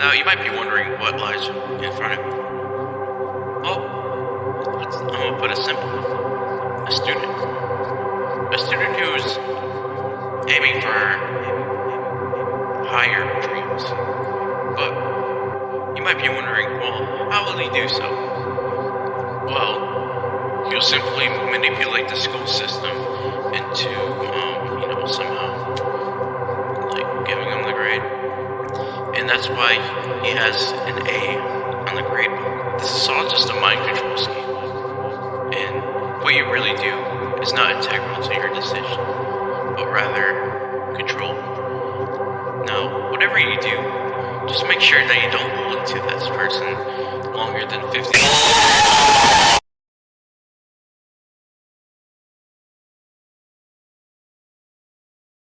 Now, you might be wondering what lies in front of me. Well, oh, let's, I'm gonna put it simple. A student. A student who's aiming for higher dreams. But you might be wondering, well, how will he do so? Well, he'll simply manipulate the school system into, that's why he has an A on the grade book. This is all just a mind control scheme. And what you really do is not integral to your decision, but rather control. Now, whatever you do, just make sure that you don't hold to this person longer than 50